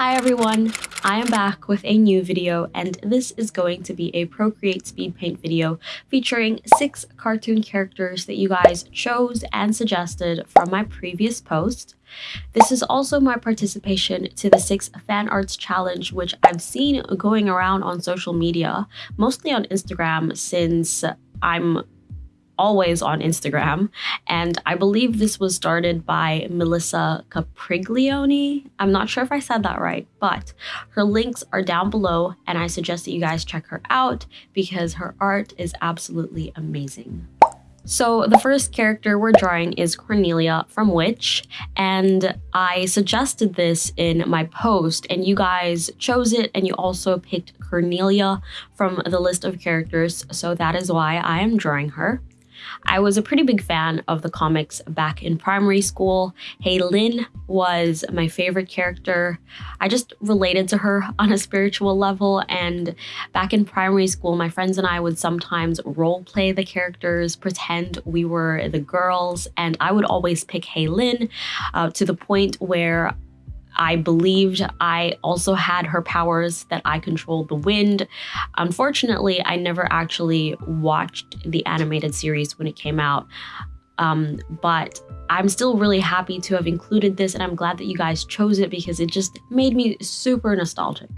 Hi everyone, I am back with a new video and this is going to be a Procreate speed paint video featuring six cartoon characters that you guys chose and suggested from my previous post. This is also my participation to the six fan arts challenge which I've seen going around on social media, mostly on Instagram since I'm always on Instagram. And I believe this was started by Melissa Capriglione. I'm not sure if I said that right, but her links are down below and I suggest that you guys check her out because her art is absolutely amazing. So the first character we're drawing is Cornelia from Witch, and I suggested this in my post, and you guys chose it, and you also picked Cornelia from the list of characters, so that is why I am drawing her. I was a pretty big fan of the comics back in primary school. Hay Lin was my favorite character. I just related to her on a spiritual level. And back in primary school, my friends and I would sometimes role play the characters, pretend we were the girls, and I would always pick Hay Lin uh, to the point where I believed I also had her powers that I controlled the wind. Unfortunately, I never actually watched the animated series when it came out. Um, but I'm still really happy to have included this and I'm glad that you guys chose it because it just made me super nostalgic.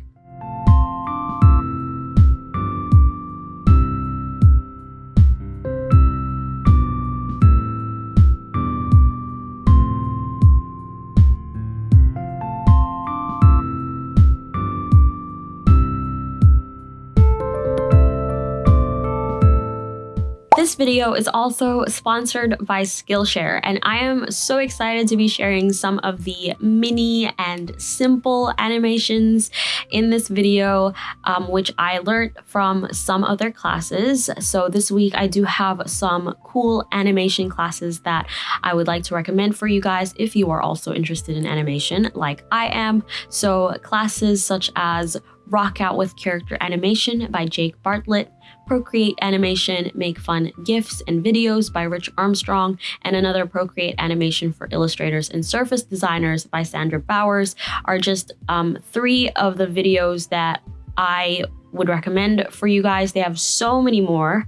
This video is also sponsored by Skillshare, and I am so excited to be sharing some of the mini and simple animations in this video, um, which I learned from some other classes. So this week I do have some cool animation classes that I would like to recommend for you guys if you are also interested in animation like I am. So classes such as Rock Out with Character Animation by Jake Bartlett, Procreate Animation, Make Fun GIFs and Videos by Rich Armstrong, and another Procreate Animation for Illustrators and Surface Designers by Sandra Bowers are just um, three of the videos that I would recommend for you guys. They have so many more.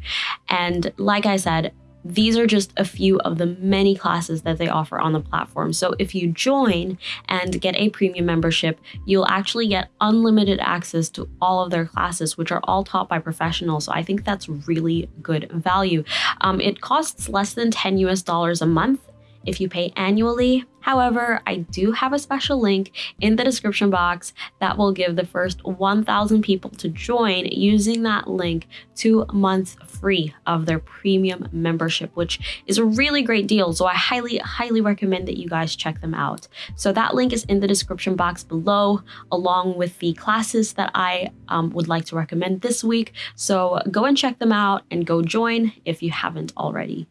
And like I said, these are just a few of the many classes that they offer on the platform. So if you join and get a premium membership, you'll actually get unlimited access to all of their classes, which are all taught by professionals. So I think that's really good value. Um, it costs less than 10 US dollars a month if you pay annually. However, I do have a special link in the description box that will give the first 1,000 people to join using that link two months free of their premium membership, which is a really great deal. So I highly, highly recommend that you guys check them out. So that link is in the description box below, along with the classes that I um, would like to recommend this week. So go and check them out and go join if you haven't already.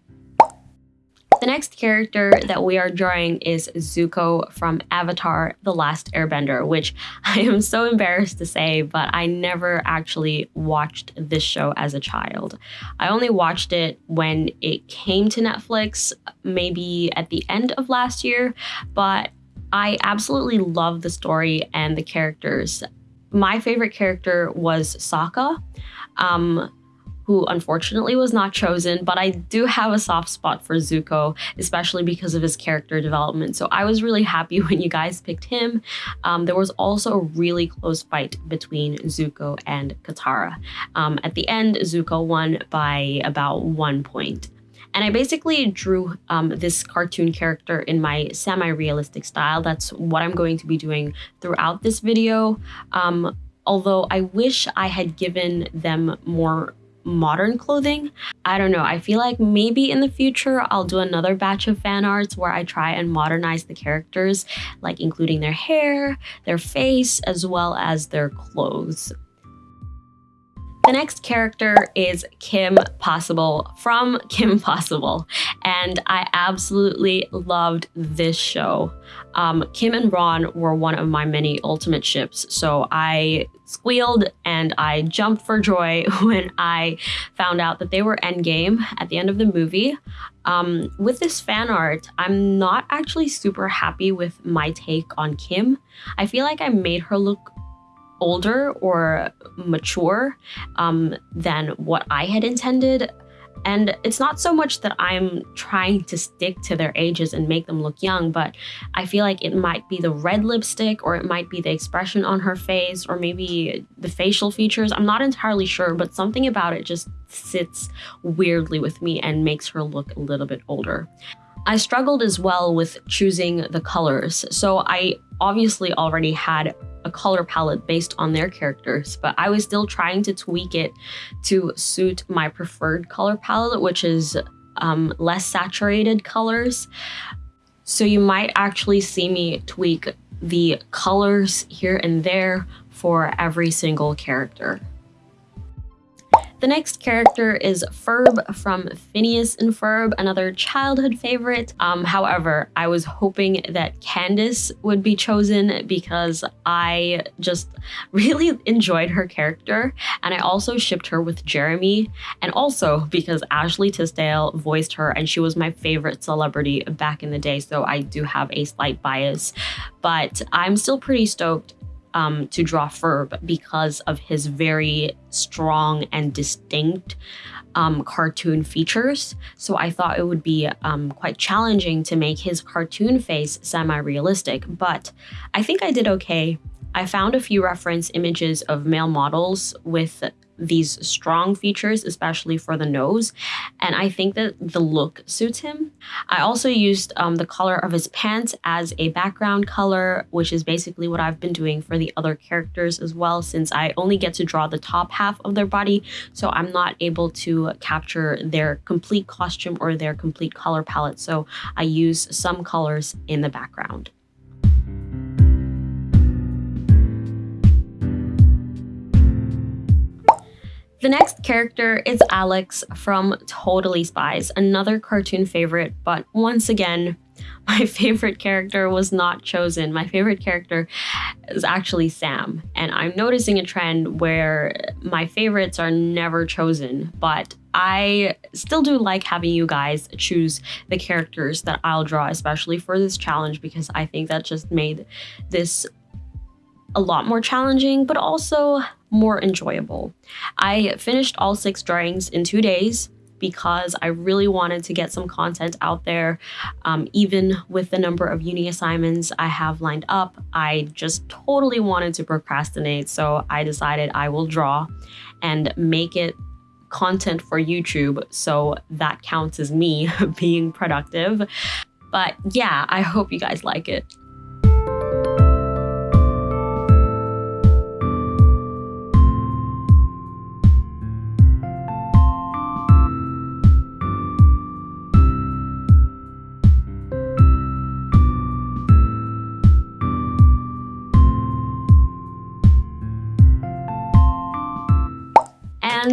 The next character that we are drawing is Zuko from Avatar The Last Airbender, which I am so embarrassed to say, but I never actually watched this show as a child. I only watched it when it came to Netflix, maybe at the end of last year, but I absolutely love the story and the characters. My favorite character was Sokka. Um, who unfortunately was not chosen, but I do have a soft spot for Zuko, especially because of his character development. So I was really happy when you guys picked him. Um, there was also a really close fight between Zuko and Katara. Um, at the end, Zuko won by about one point. And I basically drew um, this cartoon character in my semi-realistic style. That's what I'm going to be doing throughout this video. Um, although I wish I had given them more modern clothing. I don't know. I feel like maybe in the future I'll do another batch of fan arts where I try and modernize the characters, like including their hair, their face, as well as their clothes. The next character is Kim Possible from Kim Possible, and I absolutely loved this show. Um, Kim and Ron were one of my many ultimate ships, so I squealed and I jumped for joy when I found out that they were endgame at the end of the movie. Um, with this fan art, I'm not actually super happy with my take on Kim. I feel like I made her look older or mature um, than what I had intended. And it's not so much that I'm trying to stick to their ages and make them look young, but I feel like it might be the red lipstick or it might be the expression on her face or maybe the facial features. I'm not entirely sure, but something about it just sits weirdly with me and makes her look a little bit older. I struggled as well with choosing the colors. So I obviously already had color palette based on their characters, but I was still trying to tweak it to suit my preferred color palette, which is um, less saturated colors. So you might actually see me tweak the colors here and there for every single character. The next character is Ferb from Phineas and Ferb, another childhood favorite. Um, however, I was hoping that Candace would be chosen because I just really enjoyed her character and I also shipped her with Jeremy and also because Ashley Tisdale voiced her and she was my favorite celebrity back in the day so I do have a slight bias but I'm still pretty stoked um, to draw Ferb because of his very strong and distinct um, cartoon features. So I thought it would be um, quite challenging to make his cartoon face semi-realistic, but I think I did okay. I found a few reference images of male models with these strong features, especially for the nose. And I think that the look suits him. I also used um, the color of his pants as a background color, which is basically what I've been doing for the other characters as well, since I only get to draw the top half of their body. So I'm not able to capture their complete costume or their complete color palette. So I use some colors in the background. The next character is Alex from Totally Spies, another cartoon favorite, but once again, my favorite character was not chosen. My favorite character is actually Sam, and I'm noticing a trend where my favorites are never chosen, but I still do like having you guys choose the characters that I'll draw, especially for this challenge, because I think that just made this a lot more challenging, but also more enjoyable. I finished all six drawings in two days because I really wanted to get some content out there. Um, even with the number of uni assignments I have lined up, I just totally wanted to procrastinate. So I decided I will draw and make it content for YouTube. So that counts as me being productive. But yeah, I hope you guys like it.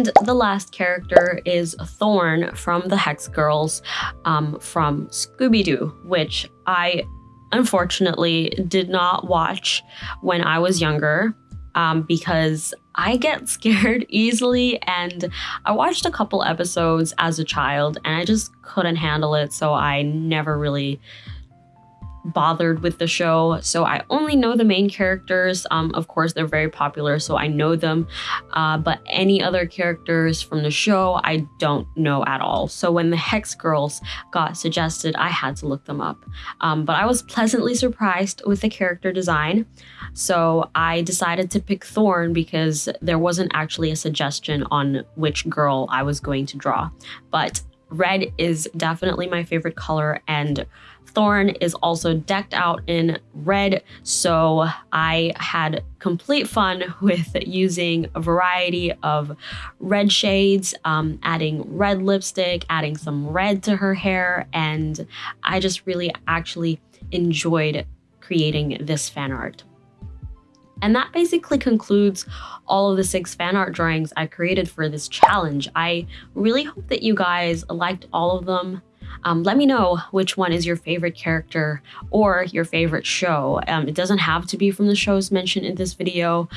And the last character is Thorn from the Hex Girls um, from Scooby-Doo, which I unfortunately did not watch when I was younger um, because I get scared easily. And I watched a couple episodes as a child and I just couldn't handle it. So I never really bothered with the show. So I only know the main characters. Um, of course, they're very popular, so I know them. Uh, but any other characters from the show, I don't know at all. So when the Hex Girls got suggested, I had to look them up. Um, but I was pleasantly surprised with the character design. So I decided to pick Thorn because there wasn't actually a suggestion on which girl I was going to draw. But red is definitely my favorite color and Thorn is also decked out in red, so I had complete fun with using a variety of red shades, um, adding red lipstick, adding some red to her hair, and I just really actually enjoyed creating this fan art. And that basically concludes all of the six fan art drawings I created for this challenge. I really hope that you guys liked all of them. Um, let me know which one is your favorite character or your favorite show. Um, it doesn't have to be from the shows mentioned in this video.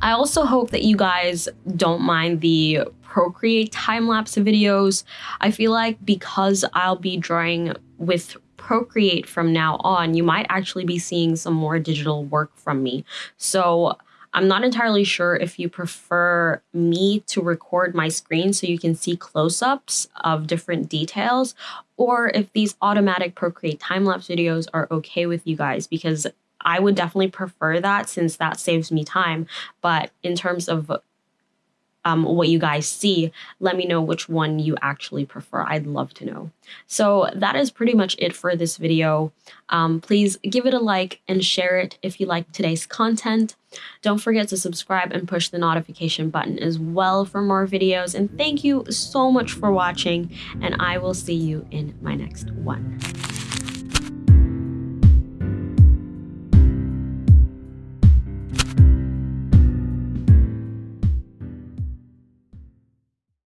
I also hope that you guys don't mind the Procreate time-lapse videos. I feel like because I'll be drawing with Procreate from now on, you might actually be seeing some more digital work from me. So I'm not entirely sure if you prefer me to record my screen so you can see close-ups of different details or if these automatic Procreate time-lapse videos are okay with you guys because I would definitely prefer that since that saves me time. But in terms of um, what you guys see, let me know which one you actually prefer. I'd love to know. So that is pretty much it for this video. Um, please give it a like and share it if you like today's content. Don't forget to subscribe and push the notification button as well for more videos. And thank you so much for watching, and I will see you in my next one.